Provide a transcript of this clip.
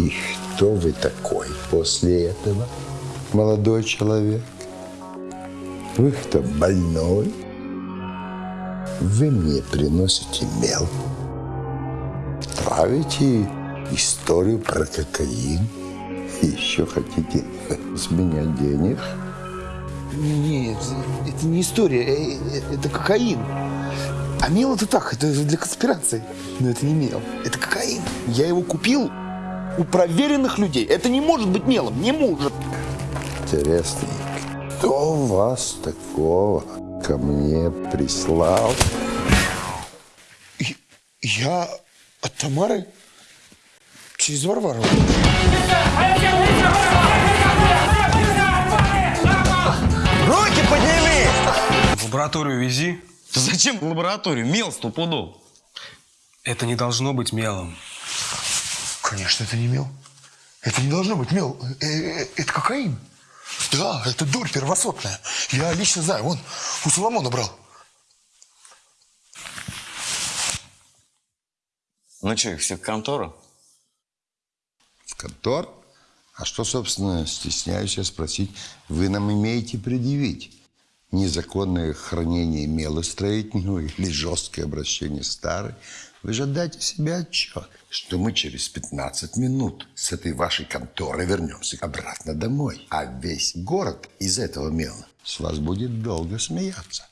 И кто вы такой после этого, молодой человек? Вы кто, больной? Вы мне приносите мел. Травите историю про кокаин. Еще хотите с меня денег? Нет, это не история, э, э, это кокаин. А мел это так, это для конспирации. Но это не мел, это кокаин. Я его купил у проверенных людей. Это не может быть мелом, не может. Интересно, кто вас такого ко мне прислал? Я от Тамары через Варвару. Руки подними! В лабораторию вези. Зачем в лабораторию? Мел стопудов. Это не должно быть мелом. Конечно, это не мел. Это не должно быть мел. Э, э, Это кокаин. Да, это дурь первосортная. Я лично знаю. Вон, у Соломона брал. Ну что, их всех в контору? В контор? А что, собственно, стесняюсь я спросить, вы нам имеете предъявить? Незаконное хранение мелостроительного или жесткое обращение старой? Вы же дайте себе отчет, что мы через 15 минут с этой вашей конторы вернемся обратно домой. А весь город из этого мела с вас будет долго смеяться.